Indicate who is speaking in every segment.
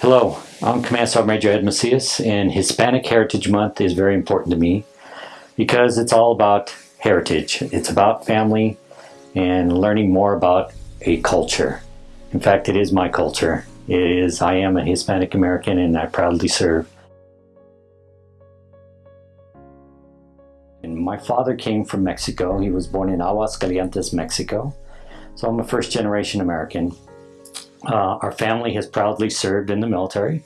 Speaker 1: Hello, I'm Command Sergeant Major Ed Macias, and Hispanic Heritage Month is very important to me because it's all about heritage. It's about family and learning more about a culture. In fact, it is my culture. It is, I am a Hispanic American and I proudly serve. And my father came from Mexico. He was born in Aguascalientes, Mexico. So I'm a first generation American. Uh, our family has proudly served in the military.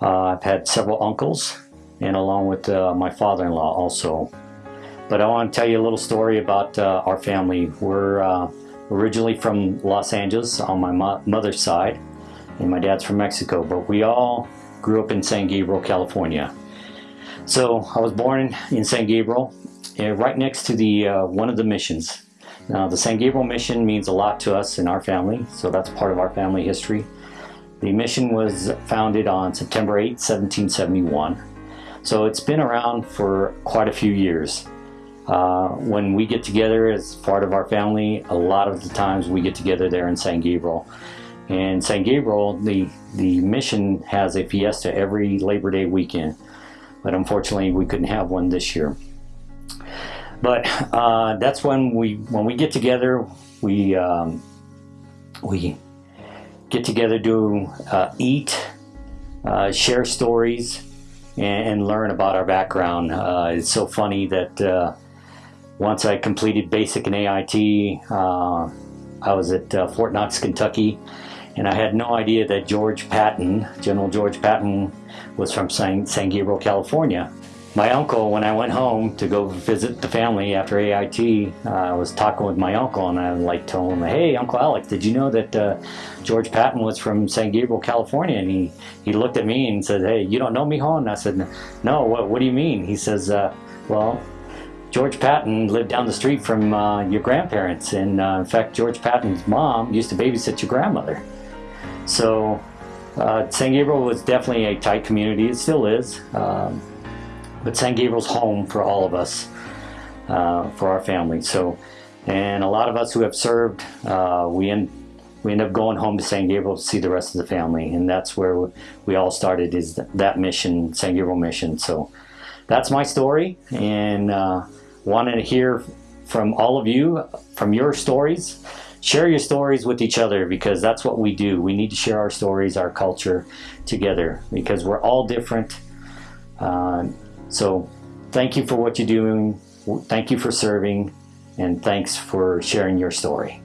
Speaker 1: Uh, I've had several uncles and along with uh, my father-in-law also. But I want to tell you a little story about uh, our family. We're uh, originally from Los Angeles on my mo mother's side and my dad's from Mexico, but we all grew up in San Gabriel, California. So I was born in San Gabriel, right next to the uh, one of the missions now, the San Gabriel mission means a lot to us in our family, so that's part of our family history. The mission was founded on September 8, 1771. So it's been around for quite a few years. Uh, when we get together as part of our family, a lot of the times we get together there in San Gabriel. And San Gabriel, the, the mission has a fiesta every Labor Day weekend. But unfortunately, we couldn't have one this year. But uh, that's when we when we get together, we um, we get together, do uh, eat, uh, share stories, and, and, learn about our background. Uh, it's so funny that uh, once I completed basic and AIT, uh, I was at Fort Knox, Kentucky, and I had no idea that George Patton, General George Patton, was from San, San Gabriel, California. My uncle, when I went home to go visit the family after AIT, uh, I was talking with my uncle and I like told him, hey, Uncle Alec, did you know that uh, George Patton was from San Gabriel, California? And he, he looked at me and said, hey, you don't know me, hon? And I said, no, what, what do you mean? He says, uh, well, George Patton lived down the street from uh, your grandparents. And uh, in fact, George Patton's mom used to babysit your grandmother. So uh, San Gabriel was definitely a tight community. It still is. Um, but San Gabriel's home for all of us, uh, for our family. So, and a lot of us who have served, uh, we end we end up going home to San Gabriel to see the rest of the family, and that's where we all started is that mission, San Gabriel mission. So, that's my story, and uh, wanted to hear from all of you, from your stories. Share your stories with each other because that's what we do. We need to share our stories, our culture together because we're all different. Uh, so thank you for what you're doing. Thank you for serving and thanks for sharing your story.